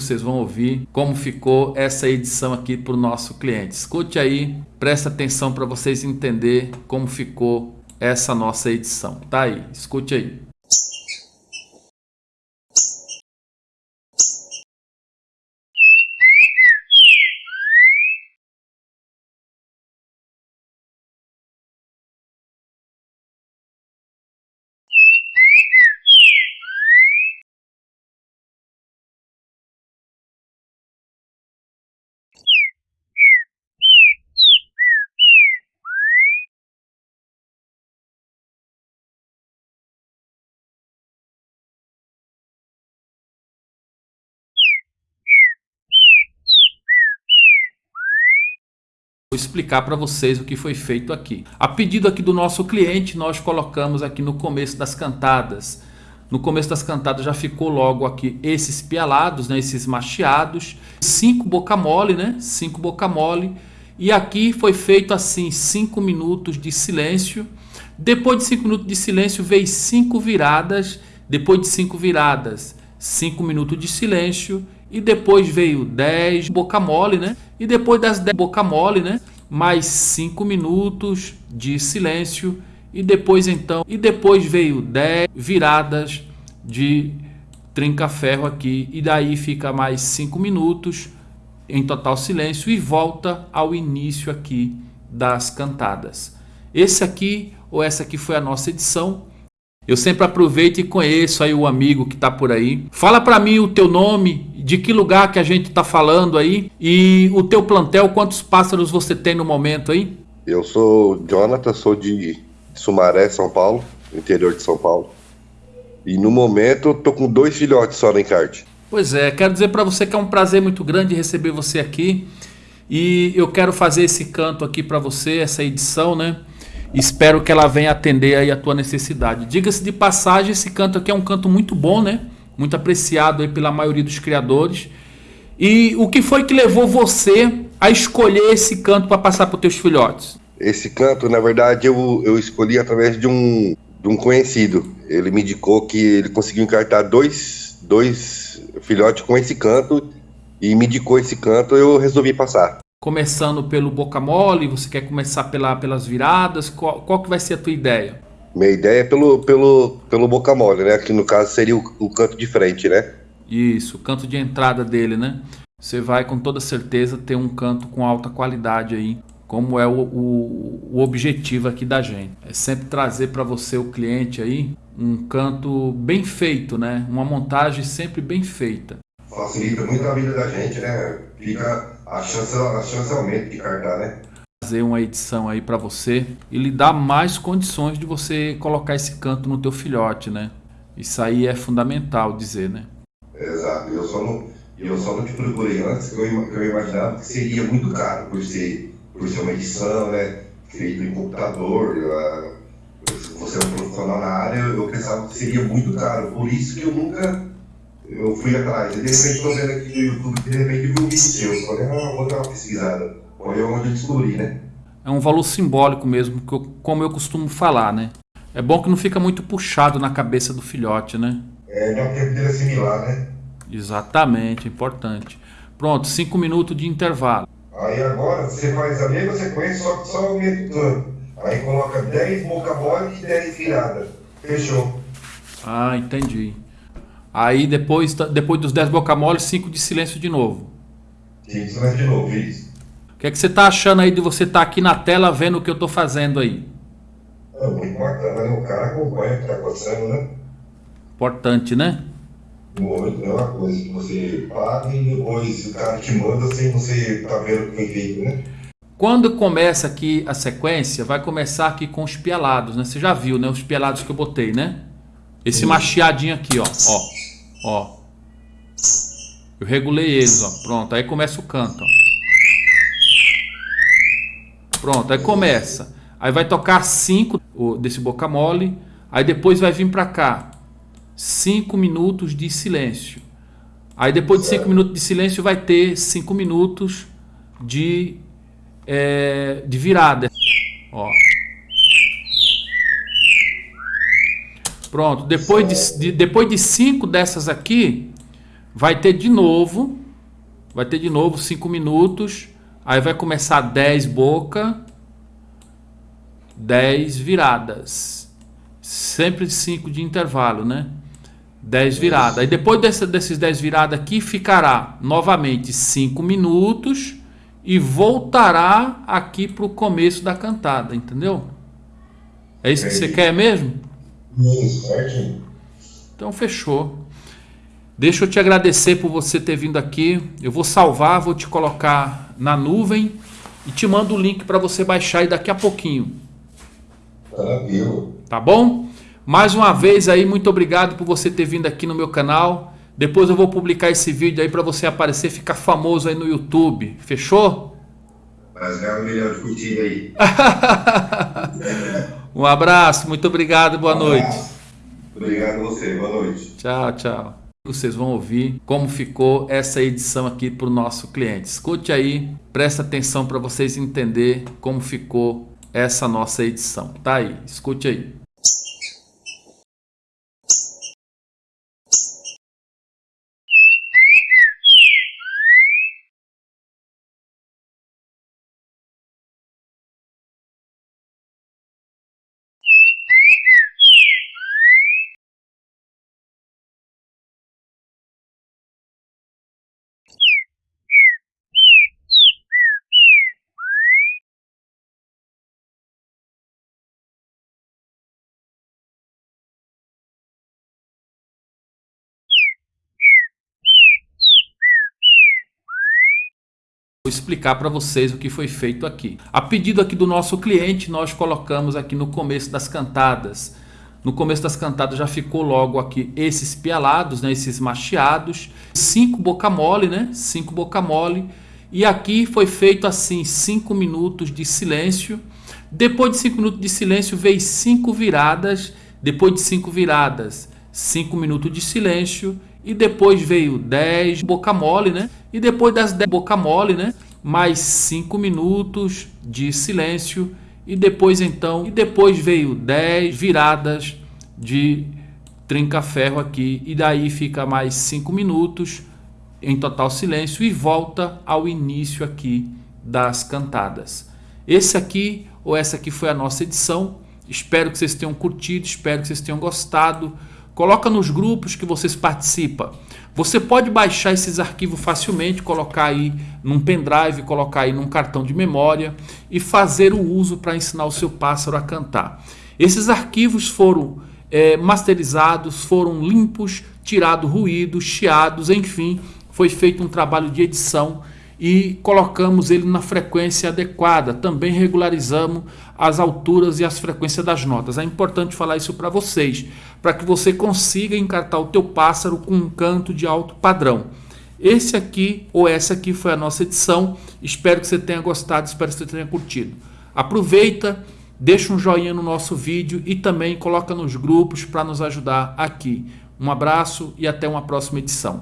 vocês vão ouvir como ficou essa edição aqui para o nosso cliente. Escute aí, presta atenção para vocês entender como ficou essa nossa edição. Tá aí, escute aí. Vou explicar para vocês o que foi feito aqui. A pedido aqui do nosso cliente, nós colocamos aqui no começo das cantadas. No começo das cantadas já ficou logo aqui esses pialados, né, esses macheados, cinco boca mole, né, cinco boca mole. E aqui foi feito assim, cinco minutos de silêncio. Depois de cinco minutos de silêncio veio cinco viradas. Depois de cinco viradas, cinco minutos de silêncio e depois veio 10 boca mole, né? E depois das 10 boca mole, né? Mais 5 minutos de silêncio e depois então, e depois veio 10 viradas de trinca-ferro aqui e daí fica mais 5 minutos em total silêncio e volta ao início aqui das cantadas. Esse aqui ou essa aqui foi a nossa edição. Eu sempre aproveito e conheço aí o amigo que está por aí. Fala para mim o teu nome de que lugar que a gente está falando aí e o teu plantel, quantos pássaros você tem no momento aí? Eu sou Jonathan, sou de Sumaré, São Paulo, interior de São Paulo. E no momento eu tô com dois filhotes só no encarte. Pois é, quero dizer para você que é um prazer muito grande receber você aqui. E eu quero fazer esse canto aqui para você, essa edição, né? Espero que ela venha atender aí a tua necessidade. Diga-se de passagem, esse canto aqui é um canto muito bom, né? Muito apreciado aí pela maioria dos criadores. E o que foi que levou você a escolher esse canto para passar para os teus filhotes? Esse canto, na verdade, eu, eu escolhi através de um, de um conhecido. Ele me indicou que ele conseguiu encartar dois, dois filhotes com esse canto e me indicou esse canto, eu resolvi passar. Começando pelo boca mole, você quer começar pela, pelas viradas? Qual, qual que vai ser a tua ideia? Minha ideia é pelo, pelo, pelo boca mole, né? Que no caso seria o, o canto de frente, né? Isso, o canto de entrada dele, né? Você vai com toda certeza ter um canto com alta qualidade aí, como é o, o, o objetivo aqui da gente. É sempre trazer para você, o cliente aí, um canto bem feito, né? Uma montagem sempre bem feita. Facilita muito a vida da gente, né? Fica a chance, a chance aumenta de cartar, né? Fazer uma edição aí para você e lhe dar mais condições de você colocar esse canto no teu filhote, né? Isso aí é fundamental dizer, né? Exato. Eu só não, eu só não te procurei antes, que eu, eu imaginava que seria muito caro por ser, por ser uma edição, né? Feito em computador, você é um profissional na área, eu pensava que seria muito caro. Por isso que eu nunca eu fui atrás. De repente estou vendo aqui no YouTube, de repente vi um vídeo seu. Falei, ah, vou dar uma pesquisada. Foi onde eu descobri, né? É um valor simbólico mesmo, como eu costumo falar, né? É bom que não fica muito puxado na cabeça do filhote, né? É, não tem que assimilar, né? Exatamente, importante. Pronto, 5 minutos de intervalo. Aí agora você faz a mesma sequência, só que só aumentando. Aí coloca 10 mocabole e 10 viradas. Fechou. Ah, entendi. Aí depois, depois dos 10 bocamole, 5 de silêncio de novo. Sim, silêncio de novo, isso. O que é que você está achando aí de você estar tá aqui na tela vendo o que eu estou fazendo aí? É muito bacana, né? O cara acompanha o que está acontecendo, né? Importante, né? No momento não é uma coisa que você paga e depois o cara te manda sem você estar tá vendo o que feito, né? Quando começa aqui a sequência, vai começar aqui com os pialados, né? Você já viu, né? Os pialados que eu botei, né? Esse Sim. macheadinho aqui, ó. Ó. Ó. Eu regulei eles, ó. Pronto. Aí começa o canto, ó. Pronto, aí começa. Aí vai tocar 5 desse boca mole. Aí depois vai vir para cá. 5 minutos de silêncio. Aí depois de 5 minutos de silêncio vai ter 5 minutos de, é, de virada. Ó. Pronto, depois de, de, depois de cinco dessas aqui, vai ter de novo, vai ter de novo 5 minutos, aí vai começar 10 boca, 10 viradas, sempre 5 de intervalo, né? 10 viradas. Aí depois desse, desses 10 viradas aqui, ficará novamente 5 minutos e voltará aqui para o começo da cantada, entendeu? É isso que você quer mesmo? Isso, certinho. Então fechou. Deixa eu te agradecer por você ter vindo aqui. Eu vou salvar, vou te colocar na nuvem e te mando o link para você baixar aí daqui a pouquinho. Tranquilo. Tá bom? Mais uma vez aí, muito obrigado por você ter vindo aqui no meu canal. Depois eu vou publicar esse vídeo aí para você aparecer, ficar famoso aí no YouTube. Fechou? Mas ganhar um milhão de curtida aí. um abraço, muito obrigado, boa Um noite. Obrigado a você, boa noite. Tchau, tchau. Vocês vão ouvir como ficou essa edição aqui para o nosso cliente. Escute aí, presta atenção para vocês entender como ficou essa nossa edição. Tá aí, escute aí. Vou explicar para vocês o que foi feito aqui. A pedido aqui do nosso cliente, nós colocamos aqui no começo das cantadas. No começo das cantadas já ficou logo aqui esses pialados, né, esses macheados, cinco boca mole, né, cinco boca mole. E aqui foi feito assim, cinco minutos de silêncio. Depois de cinco minutos de silêncio veio cinco viradas. Depois de cinco viradas, cinco minutos de silêncio e depois veio 10 boca mole, né? E depois das 10 boca mole, né? Mais 5 minutos de silêncio e depois então, e depois veio 10 viradas de trinca-ferro aqui e daí fica mais 5 minutos em total silêncio e volta ao início aqui das cantadas. Esse aqui ou essa aqui foi a nossa edição. Espero que vocês tenham curtido, espero que vocês tenham gostado. Coloca nos grupos que vocês participam. Você pode baixar esses arquivos facilmente, colocar aí num pendrive, colocar aí num cartão de memória e fazer o uso para ensinar o seu pássaro a cantar. Esses arquivos foram é, masterizados, foram limpos, tirado ruídos, chiados, enfim, foi feito um trabalho de edição e colocamos ele na frequência adequada. Também regularizamos as alturas e as frequências das notas. É importante falar isso para vocês, para que você consiga encartar o teu pássaro com um canto de alto padrão. Esse aqui ou essa aqui foi a nossa edição. Espero que você tenha gostado, espero que você tenha curtido. Aproveita, deixa um joinha no nosso vídeo e também coloca nos grupos para nos ajudar aqui. Um abraço e até uma próxima edição.